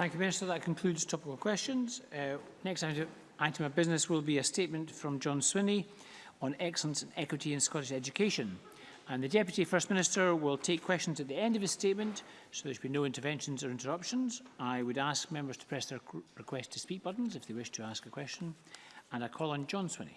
Thank you, Minister. That concludes topical questions. Uh, next item, item of business will be a statement from John Swinney on excellence and equity in Scottish education. And the Deputy First Minister will take questions at the end of his statement, so there should be no interventions or interruptions. I would ask members to press their request to speak buttons if they wish to ask a question. And I call on John Swinney.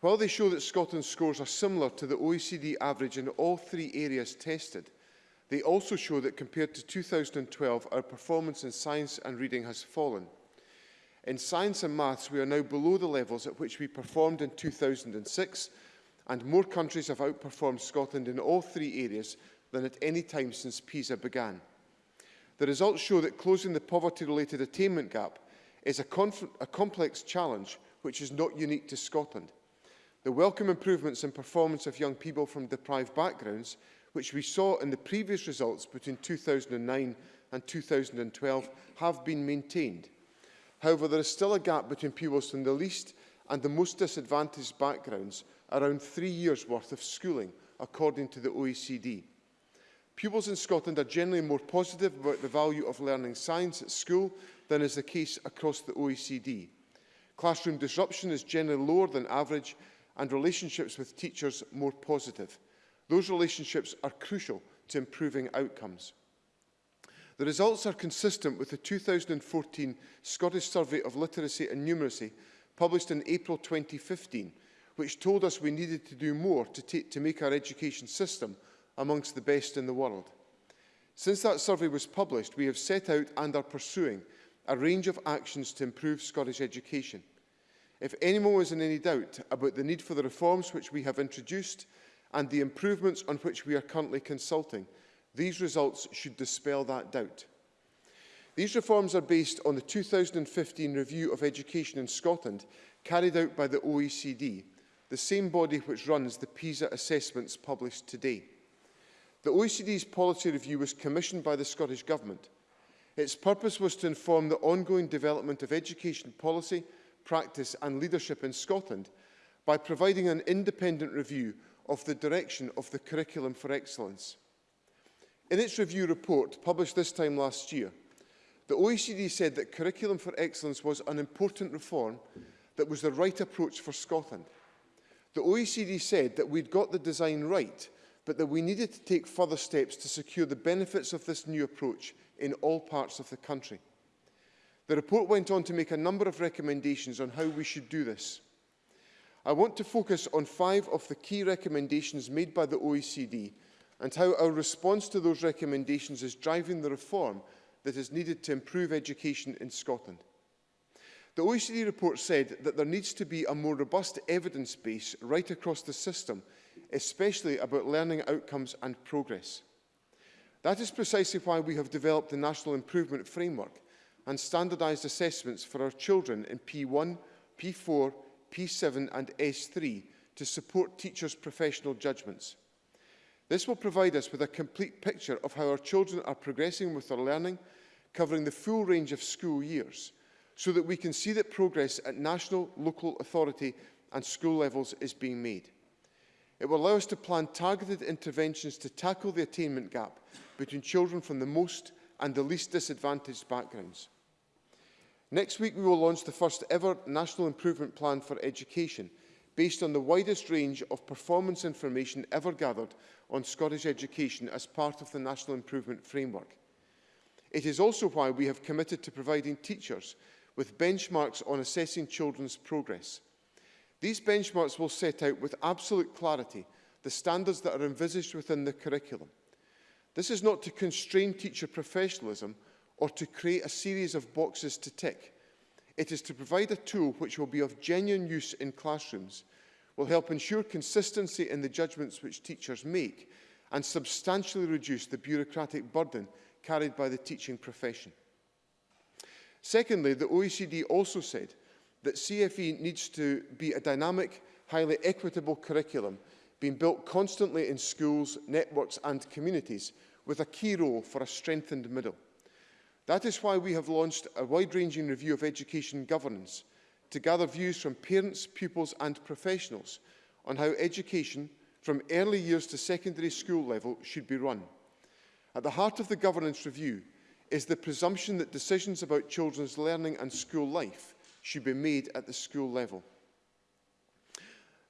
While they show that Scotland's scores are similar to the OECD average in all three areas tested, they also show that compared to 2012, our performance in science and reading has fallen. In science and maths, we are now below the levels at which we performed in 2006, and more countries have outperformed Scotland in all three areas than at any time since PISA began. The results show that closing the poverty-related attainment gap is a, a complex challenge which is not unique to Scotland. The welcome improvements in performance of young people from deprived backgrounds, which we saw in the previous results between 2009 and 2012, have been maintained. However, there is still a gap between pupils from the least and the most disadvantaged backgrounds, around three years' worth of schooling, according to the OECD. Pupils in Scotland are generally more positive about the value of learning science at school than is the case across the OECD. Classroom disruption is generally lower than average and relationships with teachers more positive. Those relationships are crucial to improving outcomes. The results are consistent with the 2014 Scottish Survey of Literacy and Numeracy published in April 2015, which told us we needed to do more to, to make our education system amongst the best in the world. Since that survey was published, we have set out and are pursuing a range of actions to improve Scottish education – If anyone is in any doubt about the need for the reforms which we have introduced and the improvements on which we are currently consulting, these results should dispel that doubt. These reforms are based on the 2015 review of education in Scotland carried out by the OECD, the same body which runs the PISA assessments published today. The OECD's policy review was commissioned by the Scottish Government. Its purpose was to inform the ongoing development of education policy practice and leadership in Scotland by providing an independent review of the direction of the Curriculum for Excellence. In its review report, published this time last year, the OECD said that Curriculum for Excellence was an important reform that was the right approach for Scotland. The OECD said that we'd got the design right, but that we needed to take further steps to secure the benefits of this new approach in all parts of the country. The report went on to make a number of recommendations on how we should do this. I want to focus on five of the key recommendations made by the OECD and how our response to those recommendations is driving the reform that is needed to improve education in Scotland. The OECD report said that there needs to be a more robust evidence base right across the system, especially about learning outcomes and progress. That is precisely why we have developed the National Improvement Framework, and standardised assessments for our children in P1, P4, P7 and S3 to support teachers' professional judgments. This will provide us with a complete picture of how our children are progressing with their learning, covering the full range of school years, so that we can see that progress at national, local authority and school levels is being made. It will allow us to plan targeted interventions to tackle the attainment gap between children from the most and the least disadvantaged backgrounds. Next week, we will launch the first ever National Improvement Plan for Education, based on the widest range of performance information ever gathered on Scottish education as part of the National Improvement Framework. It is also why we have committed to providing teachers with benchmarks on assessing children's progress. These benchmarks will set out with absolute clarity the standards that are envisaged within the curriculum. This is not to constrain teacher professionalism or to create a series of boxes to tick. It is to provide a tool which will be of genuine use in classrooms, will help ensure consistency in the judgments which teachers make and substantially reduce the bureaucratic burden carried by the teaching profession. Secondly, the OECD also said that CFE needs to be a dynamic, highly equitable curriculum being built constantly in schools, networks and communities with a key role for a strengthened middle. That is why we have launched a wide-ranging review of education governance to gather views from parents, pupils and professionals on how education from early years to secondary school level should be run. At the heart of the governance review is the presumption that decisions about children's learning and school life should be made at the school level.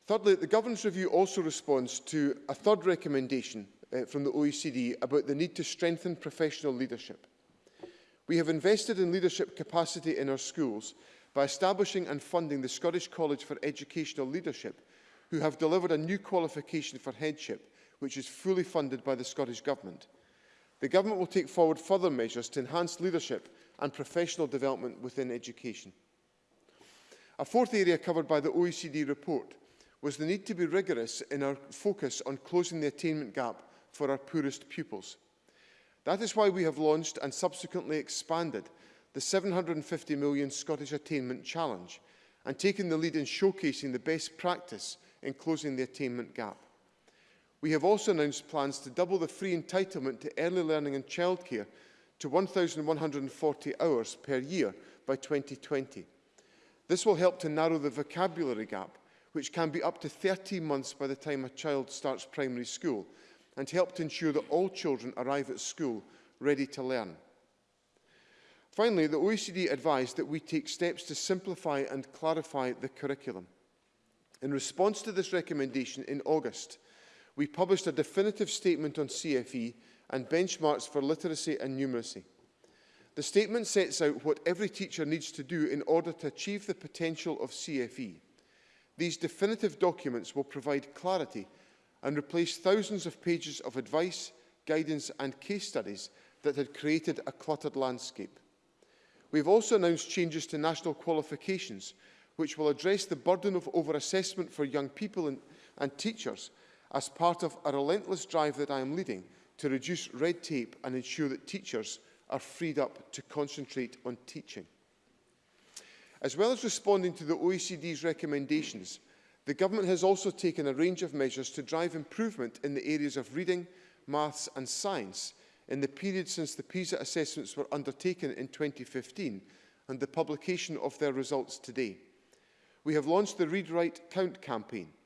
Thirdly, the governance review also responds to a third recommendation uh, from the OECD about the need to strengthen professional leadership. We have invested in leadership capacity in our schools by establishing and funding the Scottish College for Educational Leadership, who have delivered a new qualification for headship, which is fully funded by the Scottish Government. The Government will take forward further measures to enhance leadership and professional development within education. A fourth area covered by the OECD report was the need to be rigorous in our focus on closing the attainment gap for our poorest pupils. That is why we have launched and subsequently expanded the 750 million Scottish Attainment Challenge and taken the lead in showcasing the best practice in closing the attainment gap. We have also announced plans to double the free entitlement to early learning and childcare to 1,140 hours per year by 2020. This will help to narrow the vocabulary gap which can be up to 13 months by the time a child starts primary school, and help to ensure that all children arrive at school ready to learn. Finally, the OECD advised that we take steps to simplify and clarify the curriculum. In response to this recommendation in August, we published a definitive statement on CFE and benchmarks for literacy and numeracy. The statement sets out what every teacher needs to do in order to achieve the potential of CFE. These definitive documents will provide clarity and replace thousands of pages of advice, guidance and case studies that had created a cluttered landscape. We've also announced changes to national qualifications, which will address the burden of over-assessment for young people and, and teachers as part of a relentless drive that I am leading to reduce red tape and ensure that teachers are freed up to concentrate on teaching. As well as responding to the OECD's recommendations, the Government has also taken a range of measures to drive improvement in the areas of reading, maths and science in the period since the PISA assessments were undertaken in 2015 and the publication of their results today. We have launched the Read, Write, Count campaign.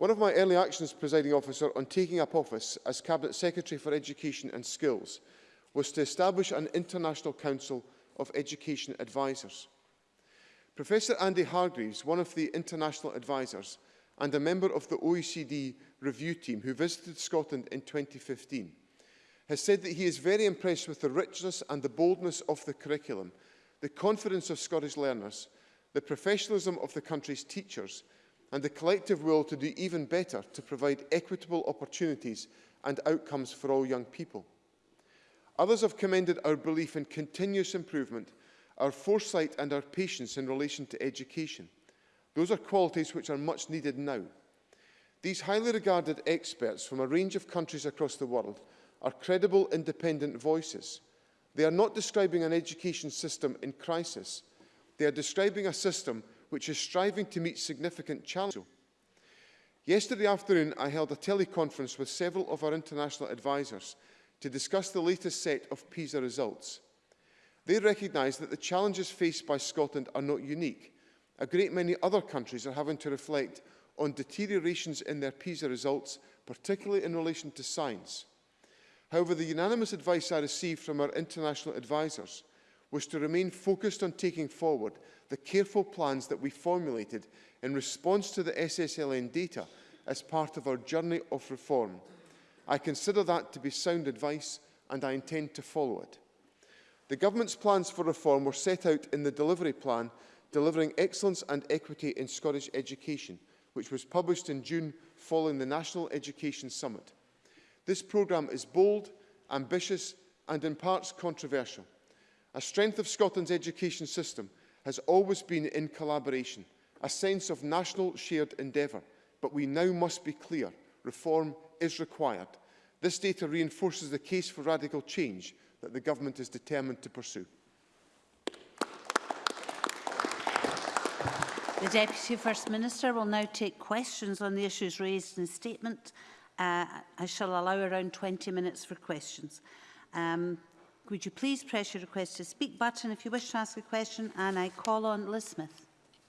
One of my early actions, presiding officer, on taking up office as Cabinet Secretary for Education and Skills was to establish an International Council of Education Advisors. Professor Andy Hargreaves, one of the international advisers and a member of the OECD review team who visited Scotland in 2015, has said that he is very impressed with the richness and the boldness of the curriculum, the confidence of Scottish learners, the professionalism of the country's teachers and the collective will to do even better to provide equitable opportunities and outcomes for all young people. Others have commended our belief in continuous improvement our foresight and our patience in relation to education. Those are qualities which are much needed now. These highly regarded experts from a range of countries across the world are credible independent voices. They are not describing an education system in crisis. They are describing a system which is striving to meet significant challenges. Yesterday afternoon, I held a teleconference with several of our international advisors to discuss the latest set of PISA results. They recognise that the challenges faced by Scotland are not unique. A great many other countries are having to reflect on deteriorations in their PISA results, particularly in relation to science. However, the unanimous advice I received from our international advisers was to remain focused on taking forward the careful plans that we formulated in response to the SSLN data as part of our journey of reform. I consider that to be sound advice and I intend to follow it. The Government's plans for reform were set out in the Delivery Plan, Delivering Excellence and Equity in Scottish Education, which was published in June following the National Education Summit. This programme is bold, ambitious and in parts controversial. A strength of Scotland's education system has always been in collaboration, a sense of national shared endeavour, but we now must be clear, reform is required. This data reinforces the case for radical change, that the government is determined to pursue. The Deputy First Minister will now take questions on the issues raised in the statement. Uh, I shall allow around 20 minutes for questions. Um, would you please press your request to speak button if you wish to ask a question and I call on Liz Smith.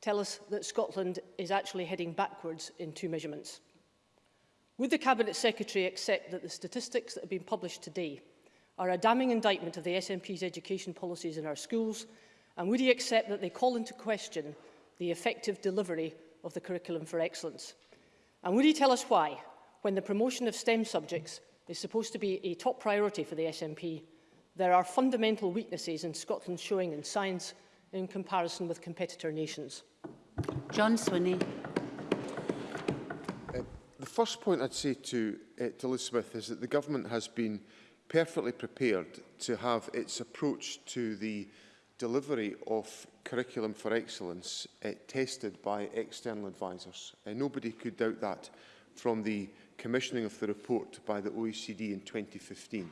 tell us that Scotland is actually heading backwards in two measurements. Would the Cabinet Secretary accept that the statistics that have been published today are a damning indictment of the SNP's education policies in our schools, and would he accept that they call into question the effective delivery of the curriculum for excellence? And would he tell us why, when the promotion of STEM subjects is supposed to be a top priority for the SNP, there are fundamental weaknesses in Scotland showing in science in comparison with competitor nations? John Swinney. Uh, the first point I'd say to, uh, to Liz is that the government has been perfectly prepared to have its approach to the delivery of curriculum for excellence uh, tested by external advisers. Uh, eh, nobody could doubt that from the commissioning of the report by the OECD in 2015.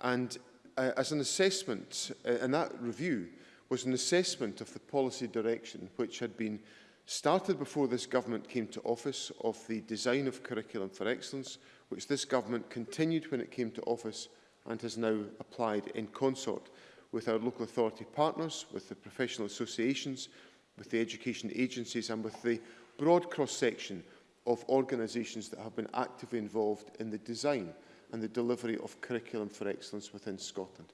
And uh, as an assessment, uh, and that review was an assessment of the policy direction which had been started before this government came to office of the design of curriculum for excellence, which this government continued when it came to office and has now applied in consort with our local authority partners, with the professional associations, with the education agencies and with the broad cross-section of organisations that have been actively involved in the design and the delivery of curriculum for excellence within Scotland.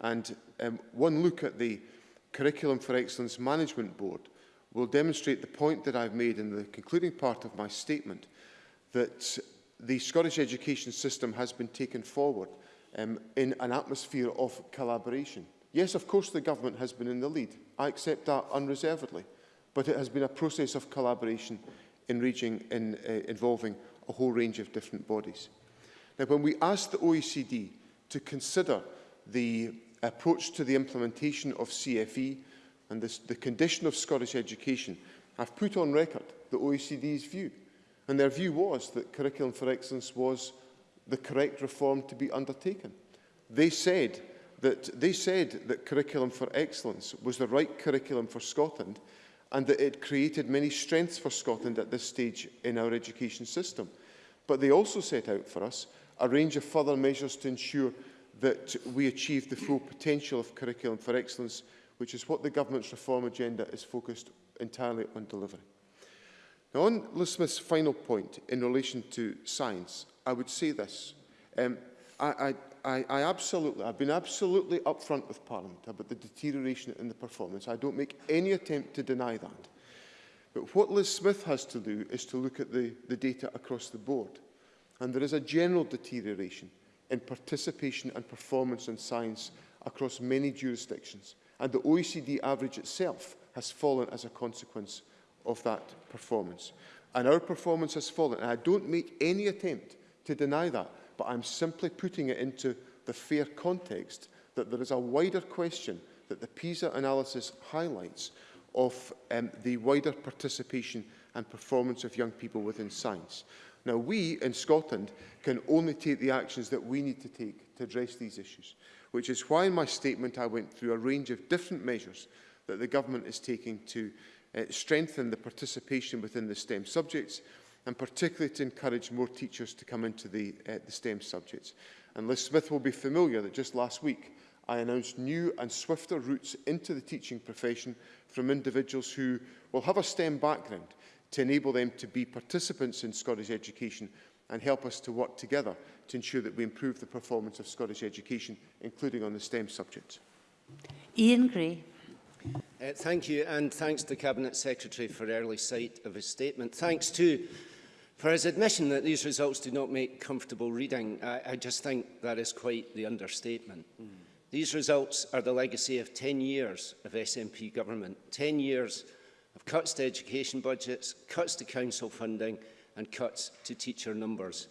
And um, one look at the Curriculum for Excellence Management Board will demonstrate the point that I've made in the concluding part of my statement that the Scottish education system has been taken forward um, in an atmosphere of collaboration. Yes, of course the government has been in the lead. I accept that unreservedly. But it has been a process of collaboration in reaching, in, uh, involving a whole range of different bodies. Now, when we asked the OECD to consider the approach to the implementation of CFE and this, the condition of Scottish education, I've put on record the OECD's view And their view was that curriculum for excellence was the correct reform to be undertaken. They said that, they said that curriculum for excellence was the right curriculum for Scotland and that it created many strengths for Scotland at this stage in our education system. But they also set out for us a range of further measures to ensure that we achieve the full potential of curriculum for excellence, which is what the government's reform agenda is focused entirely on delivering. Now, on Liz Smith's final point in relation to science, I would say this. Um, I, I, I absolutely, I've been absolutely upfront with Parliament about the deterioration in the performance. I don't make any attempt to deny that. But what Liz Smith has to do is to look at the, the data across the board. And there is a general deterioration in participation and performance in science across many jurisdictions. And the OECD average itself has fallen as a consequence of that performance. And our performance has fallen. And I don't make any attempt to deny that, but I'm simply putting it into the fair context that there is a wider question that the PISA analysis highlights of um, the wider participation and performance of young people within science. Now, we in Scotland can only take the actions that we need to take to address these issues, which is why in my statement I went through a range of different measures that the government is taking to uh, strengthen the participation within the STEM subjects and particularly to encourage more teachers to come into the, uh, the STEM subjects. And Liz Smith will be familiar that just last week I announced new and swifter routes into the teaching profession from individuals who will have a STEM background to enable them to be participants in Scottish education and help us to work together to ensure that we improve the performance of Scottish education, including on the STEM subjects. Ian Gray. Uh, thank you, and thanks to the Cabinet Secretary for early sight of his statement. Thanks too for his admission that these results do not make comfortable reading. I, I just think that is quite the understatement. Mm. These results are the legacy of 10 years of SNP government, 10 years of cuts to education budgets, cuts to council funding and cuts to teacher numbers.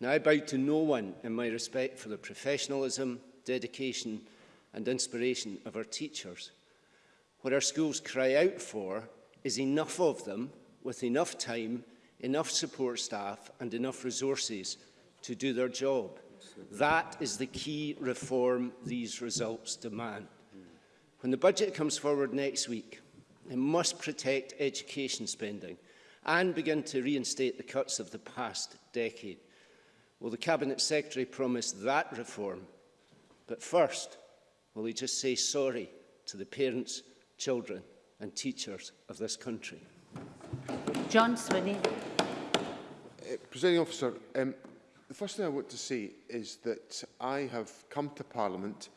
Now, I bow to no one in my respect for the professionalism, dedication and inspiration of our teachers. What our schools cry out for is enough of them with enough time, enough support staff and enough resources to do their job. That is the key reform these results demand. When the budget comes forward next week, it must protect education spending and begin to reinstate the cuts of the past decade. Will the Cabinet Secretary promise that reform? But first, will he just say sorry to the parents children and teachers of this country. John Swinney. Uh, Presiding officer, um, the first thing I want to say is that I have come to Parliament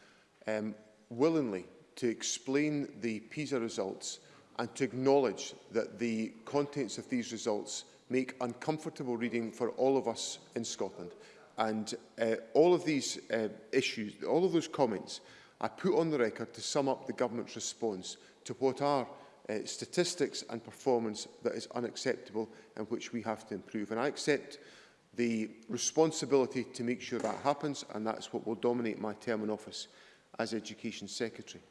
um, willingly to explain the PISA results and to acknowledge that the contents of these results make uncomfortable reading for all of us in Scotland. And uh, all of these uh, issues, all of those comments, I put on the record to sum up the government's response to what are uh, statistics and performance that is unacceptable and which we have to improve. And I accept the responsibility to make sure that happens, and that's what will dominate my term in office as Education Secretary.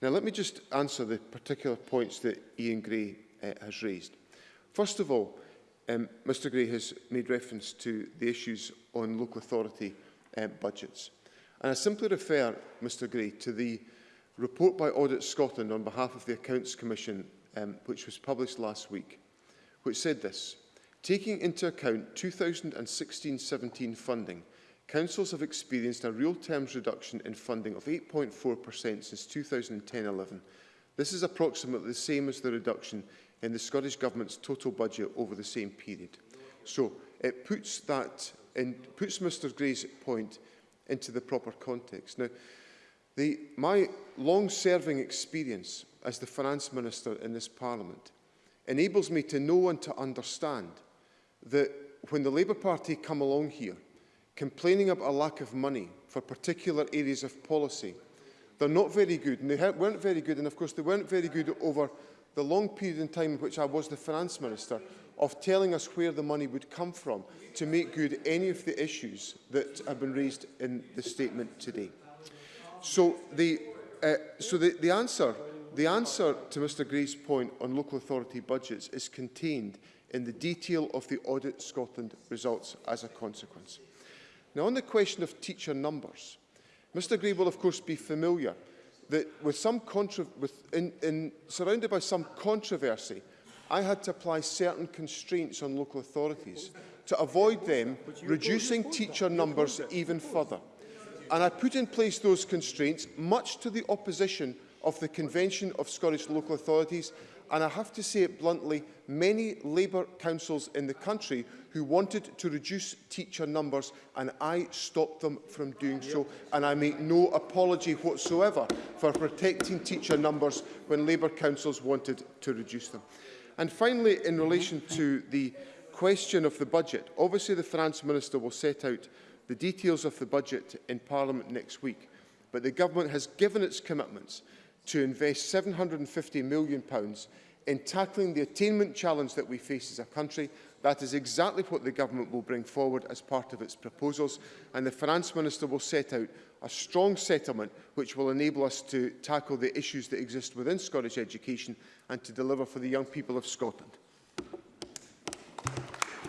Now, let me just answer the particular points that Ian Gray uh, has raised. First of all, um, Mr Gray has made reference to the issues on local authority um, budgets. And I simply refer, Mr Gray, to the report by Audit Scotland on behalf of the Accounts Commission, um, which was published last week, which said this. Taking into account 2016-17 funding, councils have experienced a real terms reduction in funding of 8.4% since 2010-11. This is approximately the same as the reduction in the Scottish Government's total budget over the same period. So it puts that in, puts Mr Gray's point into the proper context. Now, The, my long-serving experience as the Finance Minister in this Parliament enables me to know and to understand that when the Labour Party come along here complaining about a lack of money for particular areas of policy, they're not very good, and they weren't very good, and of course they weren't very good over the long period in time in which I was the Finance Minister, of telling us where the money would come from to make good any of the issues that have been raised in the statement today. So the, uh, so the, the answer the answer to Mr Gray's point on local authority budgets is contained in the detail of the Audit Scotland results as a consequence. Now, on the question of teacher numbers, Mr Gray will of course be familiar that with some with in, in, surrounded by some controversy, I had to apply certain constraints on local authorities to avoid them reducing teacher numbers even further and I put in place those constraints, much to the opposition of the Convention of Scottish Local Authorities, and I have to say it bluntly, many Labour councils in the country who wanted to reduce teacher numbers, and I stopped them from doing so, and I make no apology whatsoever for protecting teacher numbers when Labour councils wanted to reduce them. And finally, in relation mm-hmm. to the question of the budget, obviously the finance minister will set out the details of the budget in Parliament next week, but the Government has given its commitments to invest £750 million in tackling the attainment challenge that we face as a country. That is exactly what the Government will bring forward as part of its proposals, and the Finance Minister will set out a strong settlement which will enable us to tackle the issues that exist within Scottish education and to deliver for the young people of Scotland.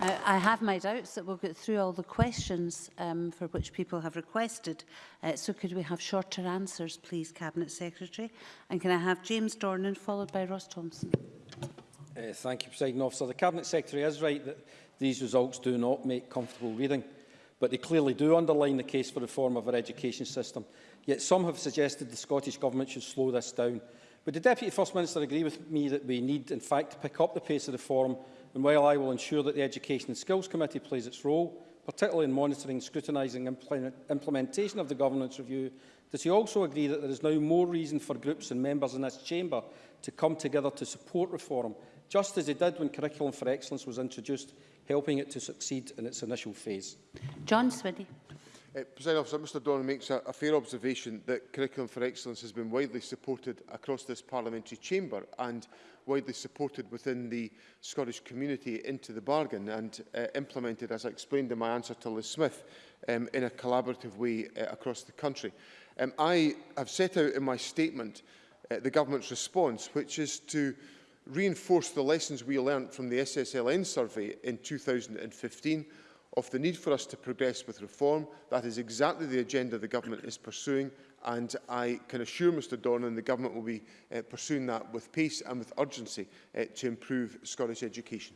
I, I have my doubts that we'll get through all the questions um, for which people have requested. Uh, so could we have shorter answers, please, Cabinet Secretary? And can I have James Dornan followed by Ross Thompson? Uh, thank you, President Officer. The Cabinet Secretary is right that these results do not make comfortable reading, but they clearly do underline the case for reform of our education system. Yet some have suggested the Scottish Government should slow this down. Would the Deputy First Minister agree with me that we need, in fact, to pick up the pace of reform And while I will ensure that the Education and Skills Committee plays its role, particularly in monitoring, scrutinising and implement implementation of the governance review, does he also agree that there is now more reason for groups and members in this chamber to come together to support reform, just as he did when Curriculum for Excellence was introduced, helping it to succeed in its initial phase? John Swiddy. Uh, President Officer, Mr Don makes a, a fair observation that Curriculum for Excellence has been widely supported across this parliamentary chamber and widely supported within the Scottish community into the bargain and uh, implemented, as I explained in my answer to Liz Smith, um, in a collaborative way uh, across the country. Um, I have set out in my statement uh, the government's response, which is to reinforce the lessons we learnt from the SSLN survey in 2015 of the need for us to progress with reform. That is exactly the agenda the government is pursuing and I can assure Mr Dornan the government will be uh, pursuing that with pace and with urgency uh, to improve Scottish education.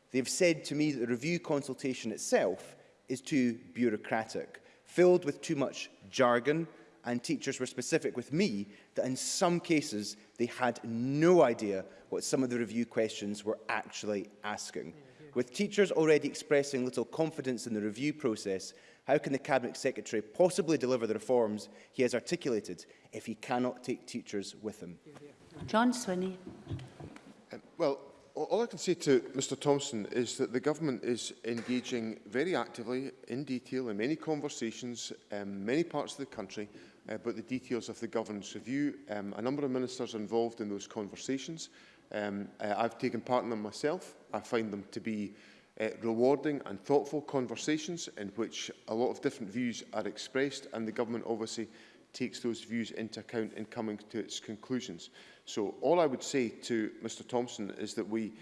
they've said to me that the review consultation itself is too bureaucratic, filled with too much jargon, and teachers were specific with me that in some cases they had no idea what some of the review questions were actually asking. With teachers already expressing little confidence in the review process, How can the Cabinet Secretary possibly deliver the reforms he has articulated if he cannot take teachers with him? John Swinney. Um, well, all I can say to Mr Thompson is that the government is engaging very actively in detail in many conversations in um, many parts of the country uh, about the details of the government's review. Um, a number of ministers are involved in those conversations. Um, uh, I've taken part in them myself. I find them to be uh, rewarding and thoughtful conversations in which a lot of different views are expressed and the government obviously takes those views into account in coming to its conclusions. So all I would say to Mr Thompson is that we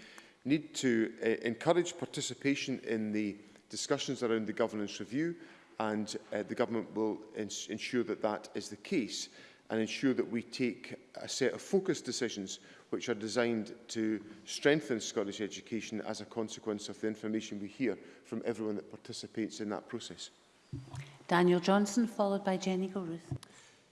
need to uh, encourage participation in the discussions around the governance review and uh, the government will ins ensure that that is the case and ensure that we take a set of focused decisions which are designed to strengthen Scottish education as a consequence of the information we hear from everyone that participates in that process. Daniel Johnson, followed by Jenny Gilruth.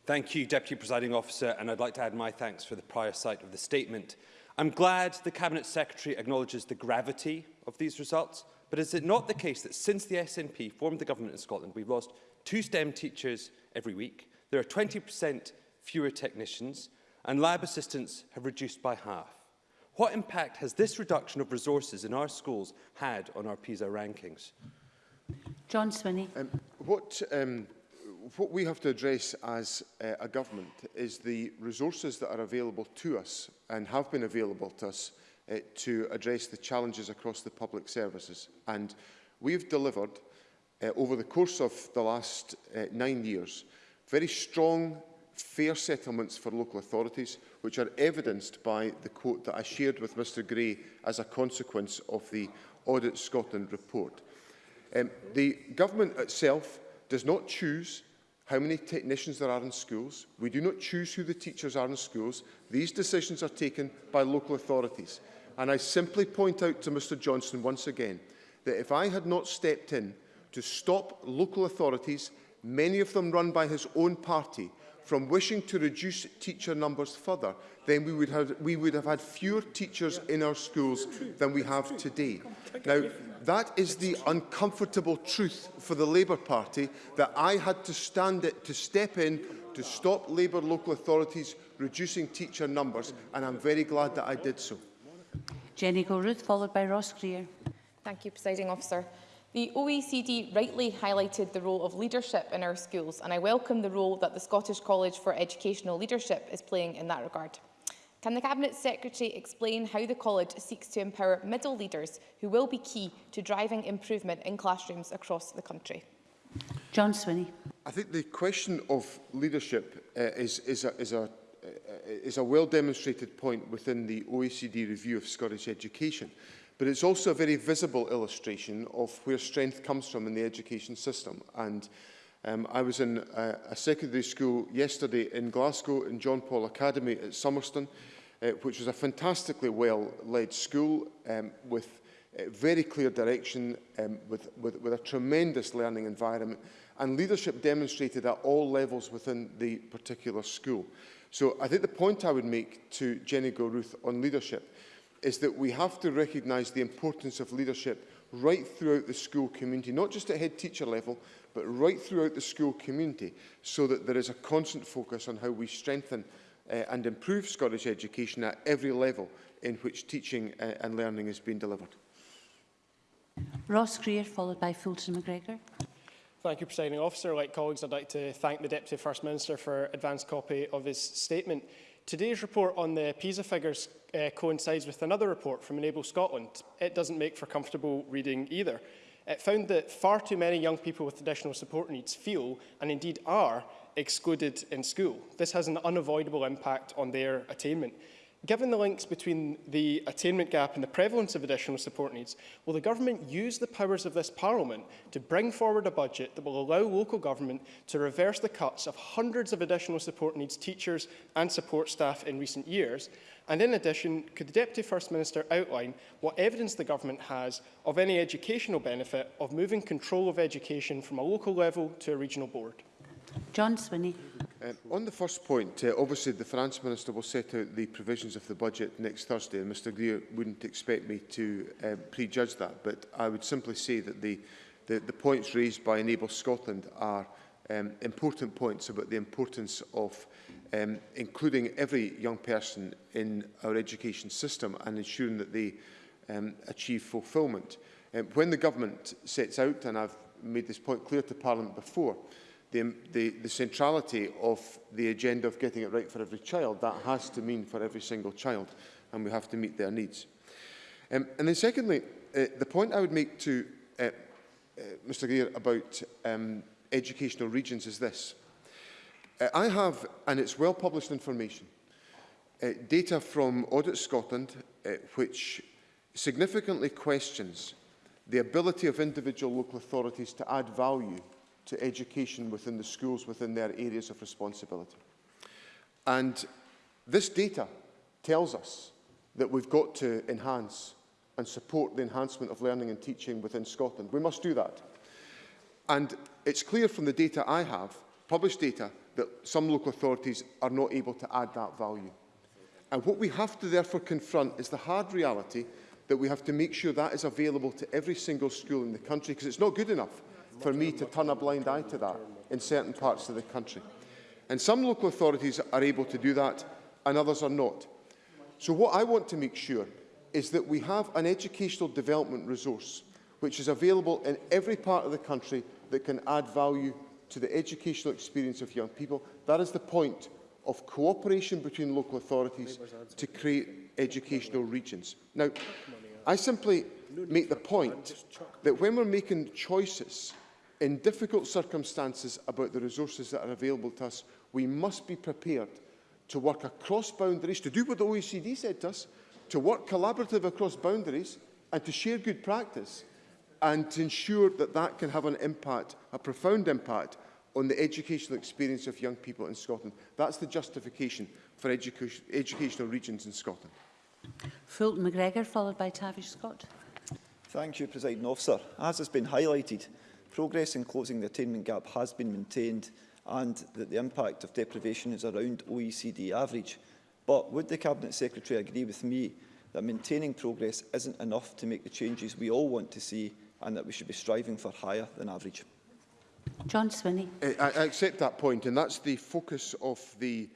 Thank you, Deputy Presiding Officer, and I'd like to add my thanks for the prior sight of the statement. I'm glad the Cabinet Secretary acknowledges the gravity of these results, but is it not the case that since the SNP formed the government in Scotland, we've lost two STEM teachers every week, there are 20% fewer technicians, and lab assistants have reduced by half. What impact has this reduction of resources in our schools had on our PISA rankings? John Swinney. Um, what, um, what we have to address as uh, a government is the resources that are available to us and have been available to us uh, to address the challenges across the public services. And we've delivered, uh, over the course of the last uh, nine years, very strong fair settlements for local authorities, which are evidenced by the quote that I shared with Mr Gray as a consequence of the Audit Scotland report. Um, the government itself does not choose how many technicians there are in schools. We do not choose who the teachers are in schools. These decisions are taken by local authorities. And I simply point out to Mr Johnson once again that if I had not stepped in to stop local authorities, many of them run by his own party, from wishing to reduce teacher numbers further, then we would have, we would have had fewer teachers in our schools than we have today. Now, that is the uncomfortable truth for the Labour Party that I had to stand it to step in to stop Labour local authorities reducing teacher numbers, and I'm very glad that I did so. Jenny Gilruth, followed by Ross Greer. Thank you, Presiding Officer. The OECD rightly highlighted the role of leadership in our schools, and I welcome the role that the Scottish College for Educational Leadership is playing in that regard. Can the Cabinet Secretary explain how the College seeks to empower middle leaders who will be key to driving improvement in classrooms across the country? John Swinney. I think the question of leadership uh, is, is, a, is, a, uh, is a well demonstrated point within the OECD review of Scottish education. But it's also a very visible illustration of where strength comes from in the education system. And um, I was in a, a secondary school yesterday in Glasgow in John Paul Academy at Summerston, uh, which was a fantastically well-led school um, with a uh, very clear direction, um, with, with, with a tremendous learning environment, and leadership demonstrated at all levels within the particular school. So I think the point I would make to Jenny Goruth on leadership is that we have to recognise the importance of leadership right throughout the school community, not just at head teacher level, but right throughout the school community, so that there is a constant focus on how we strengthen uh, and improve Scottish education at every level in which teaching uh, and learning is being delivered. Ross Greer, followed by Fulton McGregor. Thank you, Presiding Officer. Like colleagues, I'd like to thank the Deputy First Minister for advance copy of his statement. Today's report on the PISA figures uh, coincides with another report from Enable Scotland. It doesn't make for comfortable reading either. It found that far too many young people with additional support needs feel, and indeed are, excluded in school. This has an unavoidable impact on their attainment. Given the links between the attainment gap and the prevalence of additional support needs, will the government use the powers of this parliament to bring forward a budget that will allow local government to reverse the cuts of hundreds of additional support needs teachers and support staff in recent years? And in addition, could the Deputy First Minister outline what evidence the government has of any educational benefit of moving control of education from a local level to a regional board? John Swinney. Um, on the first point, uh, obviously the finance minister will set out the provisions of the budget next Thursday, and Mr Greer wouldn't expect me to um, prejudge that, but I would simply say that the, the, the points raised by Enable Scotland are um, important points about the importance of um, including every young person in our education system and ensuring that they um, achieve fulfilment. Um, when the government sets out, and I've made this point clear to Parliament before, the, the, the centrality of the agenda of getting it right for every child, that has to mean for every single child, and we have to meet their needs. Um, and then secondly, uh, the point I would make to uh, uh, Mr Greer about um, educational regions is this. Uh, I have, and it's well published information, uh, data from Audit Scotland uh, which significantly questions the ability of individual local authorities to add value to education within the schools within their areas of responsibility. And this data tells us that we've got to enhance and support the enhancement of learning and teaching within Scotland. We must do that. And it's clear from the data I have, published data, that some local authorities are not able to add that value. And what we have to therefore confront is the hard reality that we have to make sure that is available to every single school in the country because it's not good enough for me to turn a blind eye to that in certain parts of the country. And some local authorities are able to do that and others are not. So what I want to make sure is that we have an educational development resource which is available in every part of the country that can add value to the educational experience of young people. That is the point of cooperation between local authorities to create educational regions. Now, I simply make the point that when we're making choices in difficult circumstances about the resources that are available to us, we must be prepared to work across boundaries, to do what the OECD said to us, to work collaborative across boundaries and to share good practice and to ensure that that can have an impact, a profound impact on the educational experience of young people in Scotland. That's the justification for educa educational regions in Scotland. Fulton McGregor, followed by Tavish Scott. Thank you, President Officer. As has been highlighted, progress in closing the attainment gap has been maintained and that the impact of deprivation is around OECD average. But would the Cabinet Secretary agree with me that maintaining progress isn't enough to make the changes we all want to see and that we should be striving for higher than average? John Swinney. Uh, I, I accept that point and that's the focus of the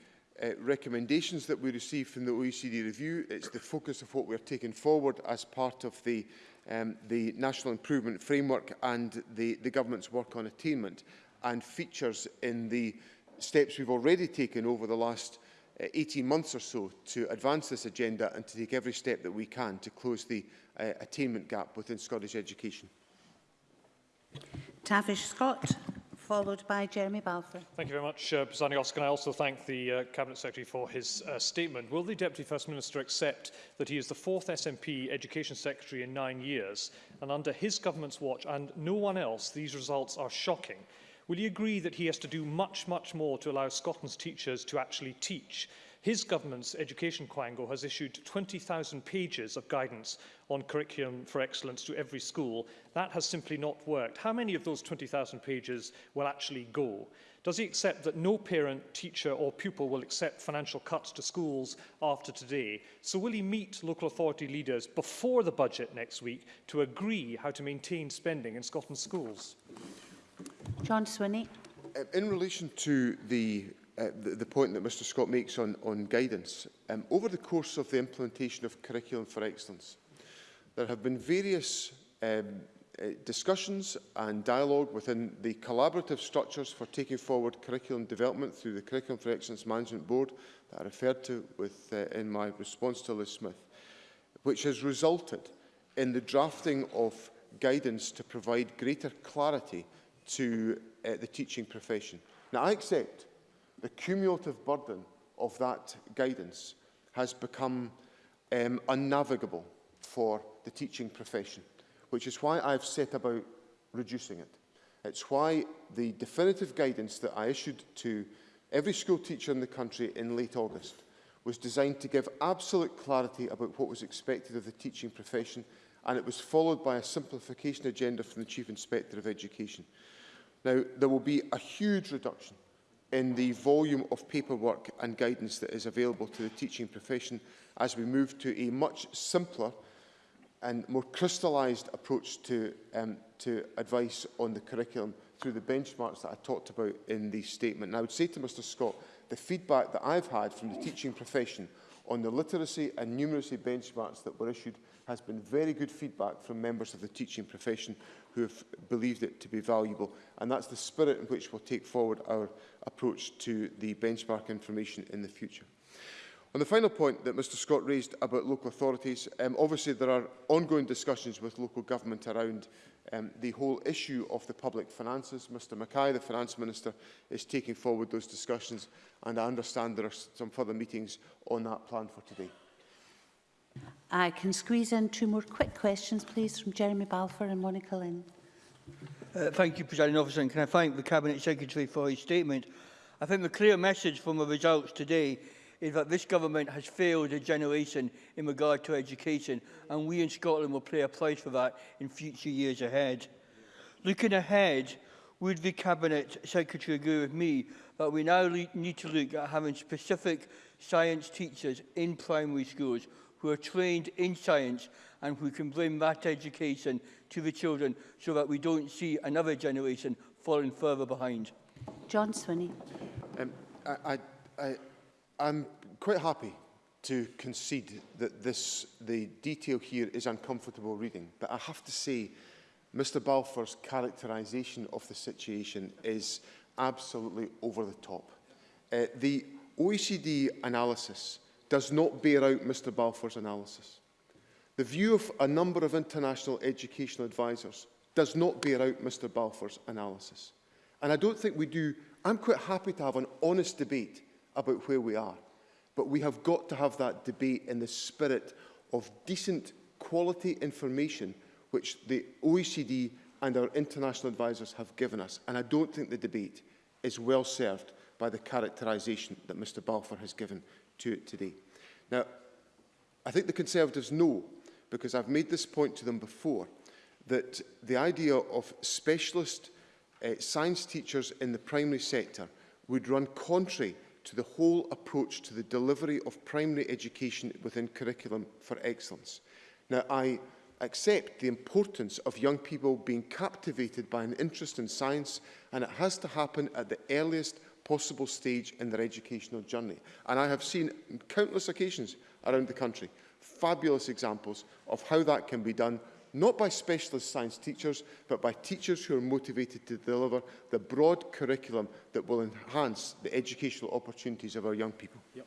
uh, recommendations that we receive from the OECD review. It's the focus of what we're taking forward as part of the um, the National Improvement Framework and the, the Government's work on attainment and features in the steps we've already taken over the last uh, 18 months or so to advance this agenda and to take every step that we can to close the uh, attainment gap within Scottish education. Tavish Scott followed by Jeremy Balfour. Thank you very much, uh, Presiding Officer. Can I also thank the uh, Cabinet Secretary for his uh, statement? Will the Deputy First Minister accept that he is the fourth SNP Education Secretary in nine years, and under his government's watch and no one else, these results are shocking? Will you agree that he has to do much, much more to allow Scotland's teachers to actually teach? His government's Education Quango has issued 20,000 pages of guidance on curriculum for excellence to every school. That has simply not worked. How many of those 20,000 pages will actually go? Does he accept that no parent, teacher or pupil will accept financial cuts to schools after today? So will he meet local authority leaders before the budget next week to agree how to maintain spending in Scotland's schools? John Swinney. Uh, in relation to the Uh, the, the point that Mr Scott makes on, on guidance. Um, over the course of the implementation of Curriculum for Excellence, there have been various um, uh, discussions and dialogue within the collaborative structures for taking forward curriculum development through the Curriculum for Excellence Management Board that I referred to with, uh, in my response to Liz Smith, which has resulted in the drafting of guidance to provide greater clarity to uh, the teaching profession. Now, I accept the cumulative burden of that guidance has become um, unnavigable for the teaching profession, which is why I've set about reducing it. It's why the definitive guidance that I issued to every school teacher in the country in late August was designed to give absolute clarity about what was expected of the teaching profession and it was followed by a simplification agenda from the Chief Inspector of Education. Now, there will be a huge reduction in the volume of paperwork and guidance that is available to the teaching profession as we move to a much simpler and more crystallised approach to, um, to advice on the curriculum through the benchmarks that I talked about in the statement. And I would say to Mr Scott, the feedback that I've had from the teaching profession on the literacy and numeracy benchmarks that were issued has been very good feedback from members of the teaching profession who have believed it to be valuable. And that's the spirit in which we'll take forward our approach to the benchmark information in the future. On the final point that Mr Scott raised about local authorities, um, obviously there are ongoing discussions with local government around um, the whole issue of the public finances. Mr Mackay, the Finance Minister, is taking forward those discussions and I understand there are some further meetings on that plan for today. I can squeeze in two more quick questions, please, from Jeremy Balfour and Monica Lynn. Uh, thank you, President Officer, and can I thank the Cabinet Secretary for his statement. I think the clear message from the results today is that this government has failed a generation in regard to education, and we in Scotland will play a price for that in future years ahead. Looking ahead, would the Cabinet Secretary agree with me that we now need to look at having specific science teachers in primary schools who are trained in science and who can bring that education to the children so that we don't see another generation falling further behind. John Swinney. Um, I, I, I, I'm quite happy to concede that this, the detail here is uncomfortable reading, but I have to say Mr Balfour's characterisation of the situation is absolutely over the top. Uh, the OECD analysis does not bear out Mr Balfour's analysis. The view of a number of international educational advisers does not bear out Mr Balfour's analysis. And I don't think we do, I'm quite happy to have an honest debate about where we are. But we have got to have that debate in the spirit of decent quality information which the OECD and our international advisers have given us. And I don't think the debate is well served by the characterisation that Mr Balfour has given to it today. Now, I think the Conservatives know, because I've made this point to them before, that the idea of specialist uh, science teachers in the primary sector would run contrary to the whole approach to the delivery of primary education within curriculum for excellence. Now, I accept the importance of young people being captivated by an interest in science and it has to happen at the earliest possible stage in their educational journey. And I have seen countless occasions around the country fabulous examples of how that can be done not by specialist science teachers, but by teachers who are motivated to deliver the broad curriculum that will enhance the educational opportunities of our young people. Yep.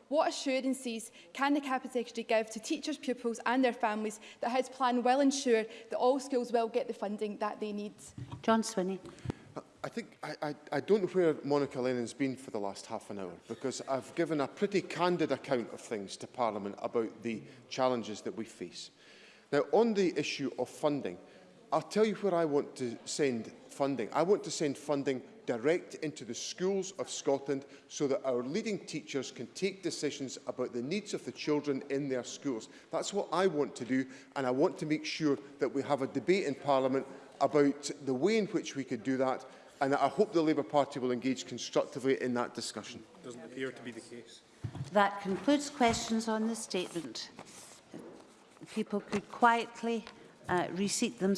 what assurances can the Cabinet Secretary give to teachers, pupils and their families that his plan will ensure that all schools will get the funding that they need? John Swinney. I think I, I, I don't know where Monica Lennon's been for the last half an hour because I've given a pretty candid account of things to Parliament about the challenges that we face. Now, on the issue of funding, I'll tell you where I want to send funding. I want to send funding direct into the schools of Scotland so that our leading teachers can take decisions about the needs of the children in their schools. That's what I want to do and I want to make sure that we have a debate in Parliament about the way in which we could do that and I hope the Labour Party will engage constructively in that discussion. Doesn't appear to be the case. That concludes questions on the statement. People could quietly uh, reseat themselves.